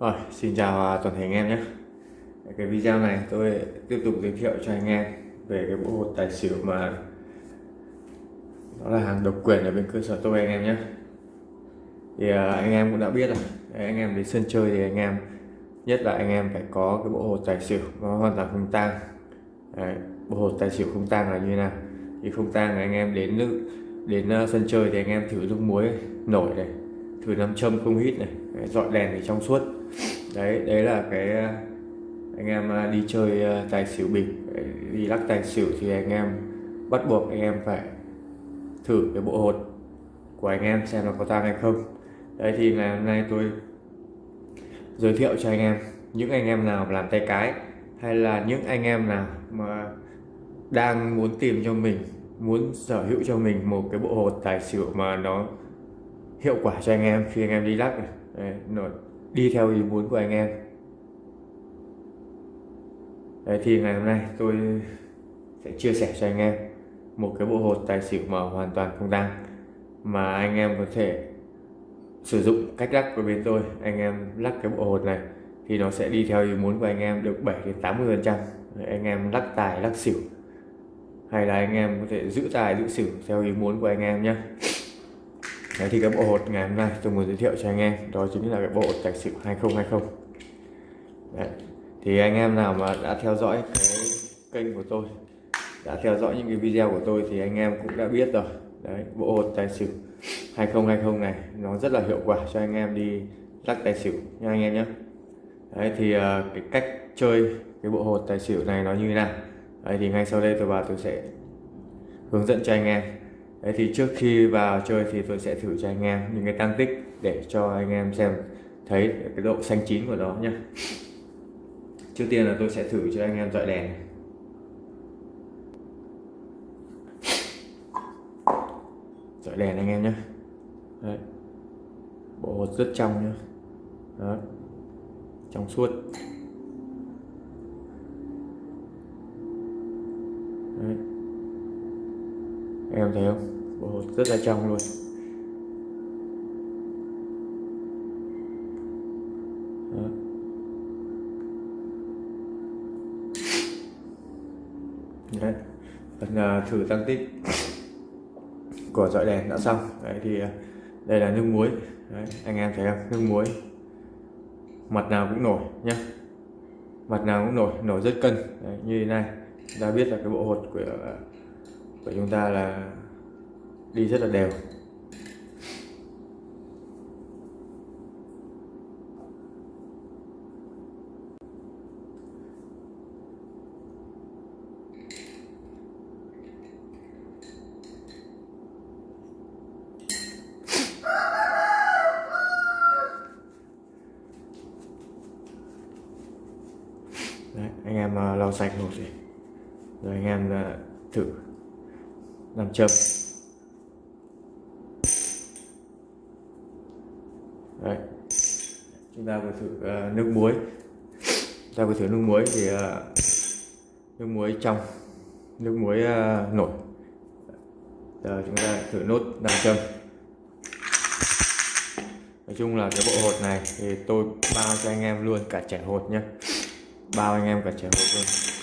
Rồi, xin chào à, toàn thể anh em nhé. Cái video này tôi tiếp tục giới thiệu cho anh em về cái bộ hột tài xỉu mà nó là hàng độc quyền ở bên cơ sở tôi anh em nhé. Thì à, anh em cũng đã biết rồi. Anh em đến sân chơi thì anh em nhất là anh em phải có cái bộ hột tài xỉu nó hoàn toàn không tang. Đấy, bộ hột tài xỉu không tang là như thế nào? Thì không tang là anh em đến nước đến à, sân chơi thì anh em thử nước muối nổi này thử nam châm không hít này dọi đèn thì trong suốt đấy đấy là cái ờ, anh em ờ, đi chơi ờ, tài xỉu bình đi lắc tài xỉu thì anh em bắt buộc anh em phải thử cái bộ hột của anh em xem nó có tăng hay không. Đấy thì ngày hôm nay tôi giới thiệu cho anh em những anh em nào làm tay cái hay là những anh em nào mà đang muốn tìm cho mình muốn sở hữu cho mình một cái bộ hột tài xỉu mà nó hiệu quả cho anh em khi anh em đi lắc này. Đấy, đi theo ý muốn của anh em. Đấy, thì ngày hôm nay tôi sẽ chia sẻ cho anh em một cái bộ hột tài xỉu mà hoàn toàn không đăng mà anh em có thể sử dụng cách lắc của bên tôi. Anh em lắc cái bộ hột này thì nó sẽ đi theo ý muốn của anh em được 7 đến 80 phần trăm. Anh em lắc tài lắc xỉu. Hay là anh em có thể giữ tài giữ xỉu theo ý muốn của anh em nhé. Đấy thì cái bộ hột ngày hôm nay tôi muốn giới thiệu cho anh em đó chính là cái bộ hột tài xỉu 2020 Đấy. thì anh em nào mà đã theo dõi cái kênh của tôi đã theo dõi những cái video của tôi thì anh em cũng đã biết rồi. Đấy bộ hột tài xỉu 2020 này nó rất là hiệu quả cho anh em đi lắc tài xỉu nha anh em nhé. Đấy thì uh, cái cách chơi cái bộ hột tài xỉu này nó như thế nào? Đấy thì ngay sau đây tôi vào tôi sẽ hướng dẫn cho anh em đấy thì trước khi vào chơi thì tôi sẽ thử cho anh em những cái tăng tích để cho anh em xem thấy cái độ xanh chín của nó nhé trước tiên là tôi sẽ thử cho anh em dọi đèn. Dọi đèn anh em nhé Đấy. bộ hột rất trong nhé, Đó. trong suốt Đấy em thấy không? Bộ hột rất là trong luôn. Đó. Đấy. phần uh, thử tăng tích của dọi đèn đã xong. Đấy thì uh, đây là nước muối. Đấy, anh em thấy không? Nước muối. Mặt nào cũng nổi nhé mặt nào cũng nổi nổi rất cân. Đấy, như thế này. Đã biết là cái bộ hột của à, của chúng ta là đi rất là đều. Đấy, anh em à, lau sạch một gì rồi anh em à, thử làm châm. Đấy. chúng ta vừa thử uh, nước muối. Chúng ta vừa thử nước muối thì uh, nước muối trong nước muối uh, nổi. Giờ chúng ta thử nốt nam châm. Nói chung là cái bộ hột này thì tôi bao cho anh em luôn cả trẻ hột nhé bao anh em cả trẻ hột luôn.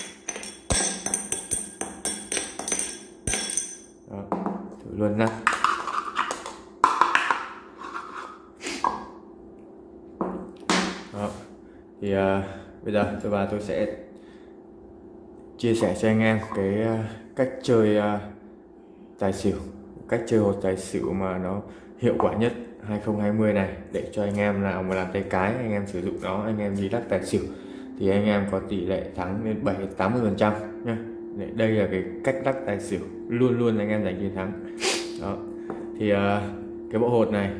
Luôn nha Đó. thì à, bây giờ tôi và tôi sẽ chia sẻ cho anh em cái à, cách chơi à, tài xỉu cách chơi hột tài xỉu mà nó hiệu quả nhất 2020 này để cho anh em nào mà làm tay cái anh em sử dụng nó anh em đi lắc tài xỉu thì anh em có tỷ lệ thắng lên 7 80 phần trăm nhé đây là cái cách lắc tài xỉu. Luôn luôn anh em giành chiến thắng. Đó. Thì uh, cái bộ hột này.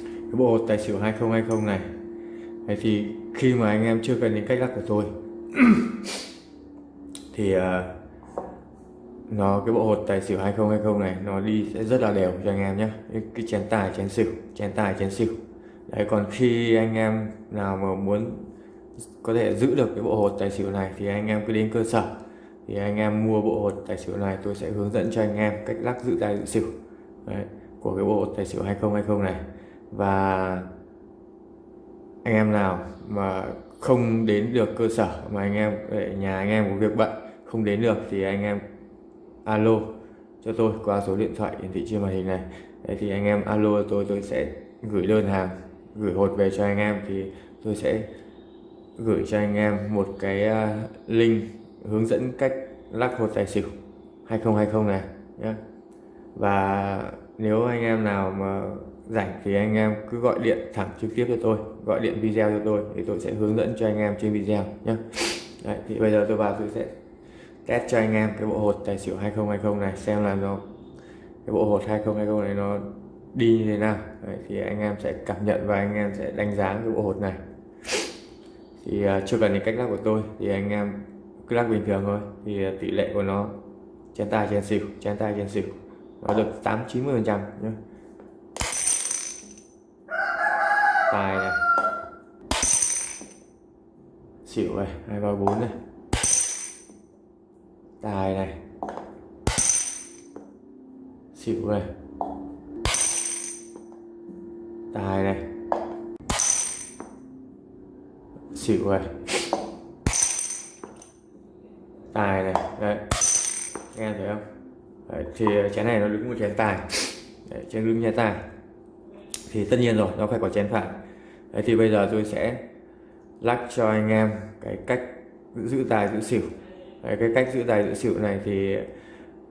Cái bộ hột tài xỉu 2020 này. Đấy thì khi mà anh em chưa cần đến cách lắc của tôi thì uh, nó cái bộ hột tài xỉu 2020 này nó đi sẽ rất là đều cho anh em nhé cái chén tài chén xỉu chén tài chén xỉu. Đấy còn khi anh em nào mà muốn có thể giữ được cái bộ hột tài xỉu này thì anh em cứ đến cơ sở thì anh em mua bộ hột tài xỉu này tôi sẽ hướng dẫn cho anh em cách lắc giữ tài giữ xỉu đấy, của cái bộ hột tài xỉu 2020 này. Và anh em nào mà không đến được cơ sở mà anh em nhà anh em có việc bận không đến được thì anh em alo cho tôi qua số điện thoại hiển thị trên màn hình này. Đấy thì anh em alo tôi tôi sẽ gửi đơn hàng gửi hột về cho anh em. Thì tôi sẽ gửi cho anh em một cái à, link hướng dẫn cách lắc hột tài xỉu 2020 này nhé và nếu anh em nào mà rảnh thì anh em cứ gọi điện thẳng trực tiếp cho tôi gọi điện video cho tôi thì tôi sẽ hướng dẫn cho anh em trên video nhé Đấy, thì bây giờ tôi vào tôi sẽ test cho anh em cái bộ hột tài xỉu 2020 này xem là nó cái bộ hột 2020 này nó đi như thế nào. Đấy, thì anh em sẽ cảm nhận và anh em sẽ đánh giá cái bộ hột này. Thì uh, chưa cần những cách lắc của tôi thì anh em lắc bình thường thôi. Thì à, tỷ lệ của nó chén tài chén xỉu chén tài chén xỉu. Nó được 8 90 phần trăm nhé tài này. Xỉu này, hai ba bốn này. Tài này. Xỉu này. Tài này. Xỉu này tài này. Đấy. Nghe thấy không? Đấy, thì ờ, chén này nó đứng một chén tài. Đấy, chén đứng chén tài. Thì tất nhiên rồi nó phải có chén phải. Đấy thì bây giờ tôi sẽ lắc cho anh em cái cách giữ tài giữ xỉu. Đấy, cái cách giữ tài giữ xỉu này thì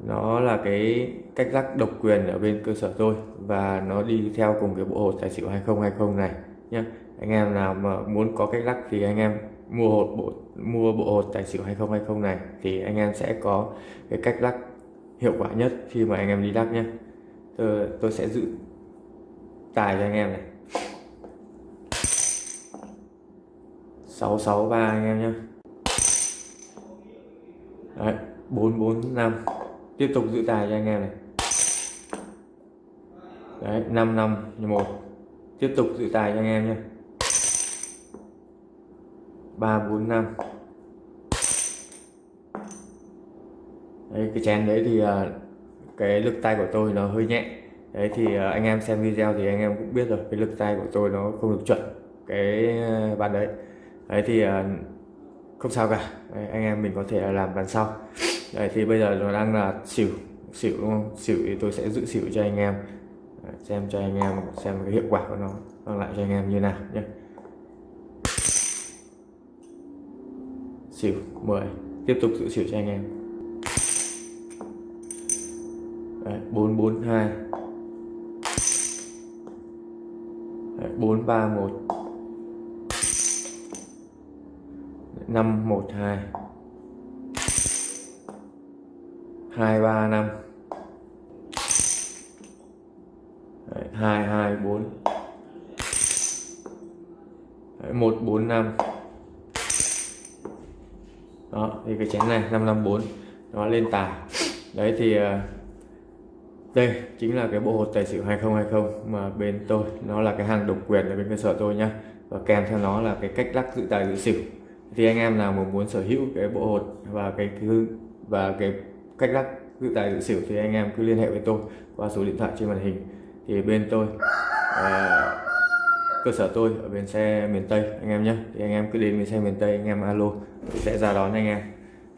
nó là cái cách lắc độc quyền ở bên cơ sở tôi và nó đi theo cùng cái bộ hột tài xỉu 2020 này nhé anh em nào mà muốn có cách lắc thì anh em mua hột bộ mua bộ hột tài xỉu 2020 này thì anh em sẽ có cái cách lắc hiệu quả nhất khi mà anh em đi lắc nhé tôi, tôi sẽ giữ tài cho anh em này. 663 anh em nhé Đấy, 445 tiếp tục giữ tài cho anh em này. Đấy, 5 5 1 tiếp tục dự tài cho anh em nhé. 3 4 5 Đấy, cái chén đấy thì à, cái lực tay của tôi nó hơi nhẹ. Đấy thì à, anh em xem video thì anh em cũng biết rồi cái lực tay của tôi nó không được chuẩn cái à, bàn đấy. Đấy thì không sao cả. Đấy, anh em mình có thể làm bàn sau. Đấy thì bây giờ nó đang là xỉu xỉu đúng không? Xỉu thì tôi sẽ giữ xỉu cho anh em xem cho anh em xem cái hiệu quả của nó mang lại cho anh em như nào nhé. Xỉu 10 tiếp tục giữ xỉu cho anh em. Đấy, 442 Đấy, 431 512 235 Đấy, 224 Đấy, 145 đó thì cái chén này 554 nó lên tài đấy thì ờ, đây chính là cái bộ hột tài xỉu 2020 mà bên tôi nó là cái hàng độc quyền ở bên cơ sở tôi nhá. Và kèm theo nó là cái cách lắc giữ tài giữ xỉu. Thì anh em nào mà muốn sở hữu cái bộ hột và cái thứ và cái cách lắc giữ tài giữ xỉu thì anh em cứ liên hệ với tôi qua số điện thoại trên màn hình thì bên tôi à, cơ sở tôi ở bên xe miền Tây anh em nhé. Thì anh em cứ đến bến xe miền Tây anh em alo tôi sẽ ra đón anh em.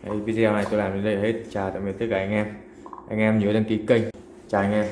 Đấy, video này tôi làm đến đây hết. Chào tạm biệt tất cả anh em. Anh em nhớ đăng ký kênh. Chào anh em.